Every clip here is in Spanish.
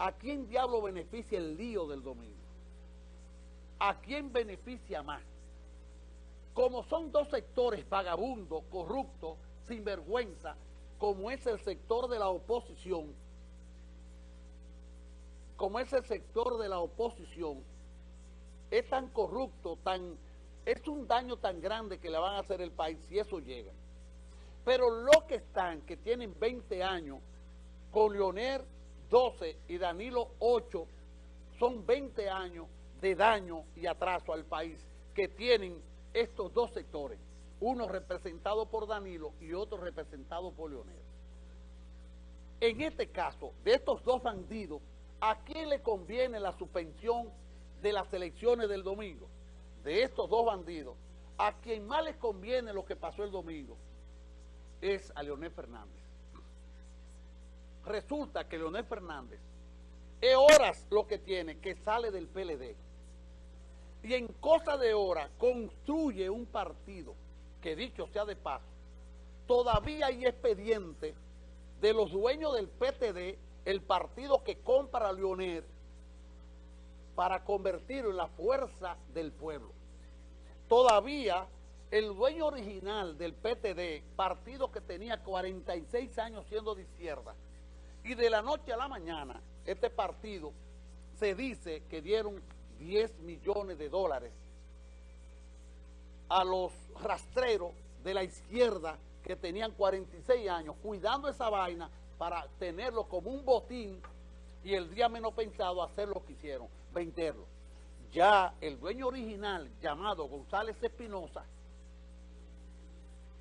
¿a quién diablo beneficia el lío del domingo? ¿A quién beneficia más? Como son dos sectores vagabundos, corruptos, sinvergüenza, como es el sector de la oposición, como es el sector de la oposición, es tan corrupto, tan, es un daño tan grande que le van a hacer el país si eso llega. Pero los que están, que tienen 20 años, con Leonel 12 y Danilo 8, son 20 años de daño y atraso al país que tienen estos dos sectores, uno representado por Danilo y otro representado por Leonel. En este caso, de estos dos bandidos, ¿a quién le conviene la suspensión de las elecciones del domingo? De estos dos bandidos, a quien más les conviene lo que pasó el domingo es a Leonel Fernández. Resulta que Leonel Fernández es horas lo que tiene que sale del PLD y en cosa de horas construye un partido que dicho sea de paso, todavía hay expediente de los dueños del PTD, el partido que compra a Leonel para convertirlo en la fuerza del pueblo. Todavía el dueño original del PTD, partido que tenía 46 años siendo de izquierda, y de la noche a la mañana, este partido se dice que dieron 10 millones de dólares a los rastreros de la izquierda que tenían 46 años, cuidando esa vaina para tenerlo como un botín y el día menos pensado hacer lo que hicieron, venderlo. Ya el dueño original, llamado González Espinosa,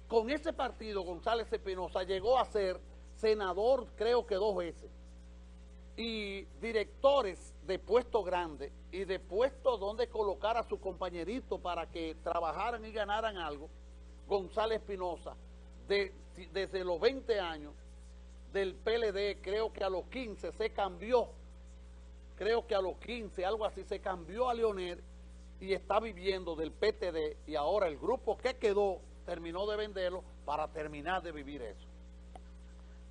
con ese partido González Espinosa llegó a ser senador creo que dos veces y directores de puesto grande y de puesto donde colocar a su compañerito para que trabajaran y ganaran algo, González Espinosa, de, desde los 20 años del PLD, creo que a los 15 se cambió, creo que a los 15, algo así, se cambió a Leonel y está viviendo del PTD y ahora el grupo que quedó terminó de venderlo para terminar de vivir eso.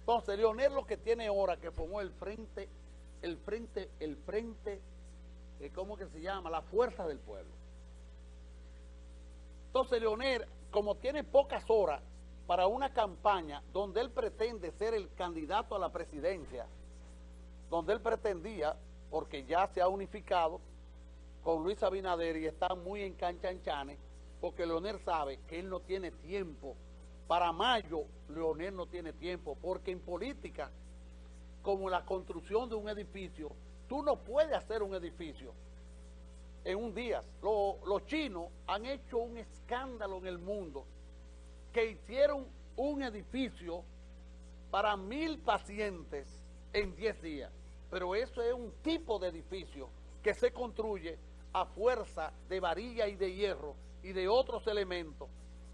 Entonces, Leonel lo que tiene ahora que formó el frente, el frente, el frente, eh, ¿cómo que se llama? La fuerza del pueblo. Entonces, Leonel, como tiene pocas horas para una campaña donde él pretende ser el candidato a la presidencia, donde él pretendía, porque ya se ha unificado con Luis Abinader y está muy en canchanchanes, porque Leonel sabe que él no tiene tiempo. Para mayo, Leonel no tiene tiempo, porque en política, como la construcción de un edificio, tú no puedes hacer un edificio en un día. los chinos han hecho un escándalo en el mundo que hicieron un edificio para mil pacientes en diez días. Pero eso es un tipo de edificio que se construye a fuerza de varilla y de hierro y de otros elementos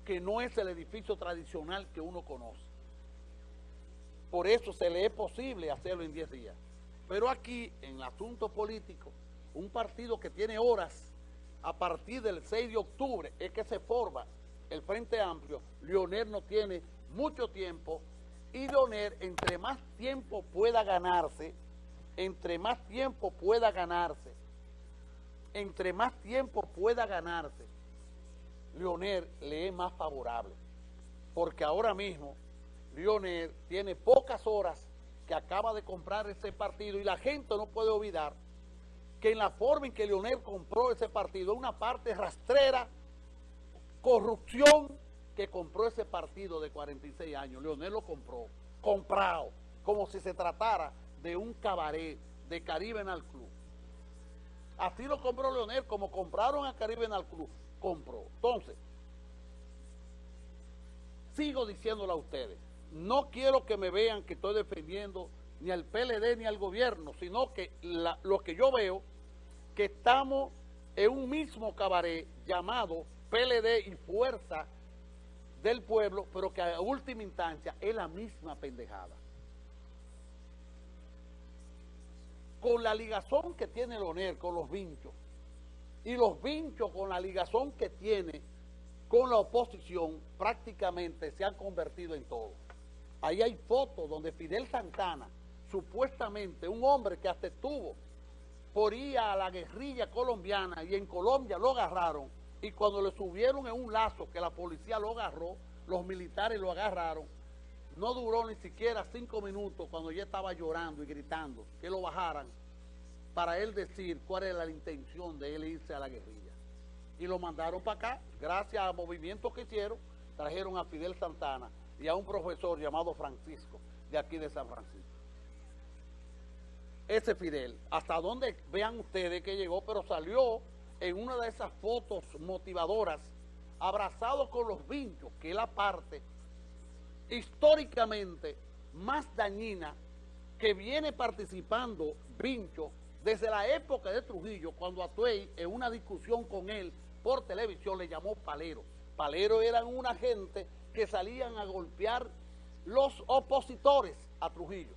que no es el edificio tradicional que uno conoce. Por eso se le es posible hacerlo en 10 días. Pero aquí, en el asunto político, un partido que tiene horas, a partir del 6 de octubre, es que se forma el Frente Amplio, Leonel no tiene mucho tiempo, y Leonel, entre más tiempo pueda ganarse, entre más tiempo pueda ganarse, entre más tiempo pueda ganarse, Lionel le es más favorable. Porque ahora mismo Lionel tiene pocas horas que acaba de comprar ese partido y la gente no puede olvidar que en la forma en que Lionel compró ese partido, una parte rastrera, corrupción que compró ese partido de 46 años. Leonel lo compró, comprado, como si se tratara de un cabaret de Caribe en el Club. Así lo compró Leonel, como compraron a Caribe el Club compro. Entonces, sigo diciéndole a ustedes, no quiero que me vean que estoy defendiendo ni al PLD ni al gobierno, sino que lo que yo veo, que estamos en un mismo cabaret llamado PLD y Fuerza del Pueblo, pero que a última instancia es la misma pendejada. Con la ligazón que tiene el con los vinchos, y los vinchos con la ligazón que tiene con la oposición prácticamente se han convertido en todo. Ahí hay fotos donde Fidel Santana, supuestamente un hombre que hasta estuvo por ir a la guerrilla colombiana y en Colombia lo agarraron y cuando le subieron en un lazo que la policía lo agarró, los militares lo agarraron, no duró ni siquiera cinco minutos cuando ya estaba llorando y gritando que lo bajaran para él decir cuál era la intención de él irse a la guerrilla. Y lo mandaron para acá, gracias a movimientos que hicieron, trajeron a Fidel Santana y a un profesor llamado Francisco, de aquí de San Francisco. Ese Fidel, hasta donde vean ustedes que llegó, pero salió en una de esas fotos motivadoras, abrazado con los vinchos, que es la parte históricamente más dañina que viene participando Vincho desde la época de Trujillo, cuando Atuey, en una discusión con él por televisión, le llamó palero. Palero eran una gente que salían a golpear los opositores a Trujillo.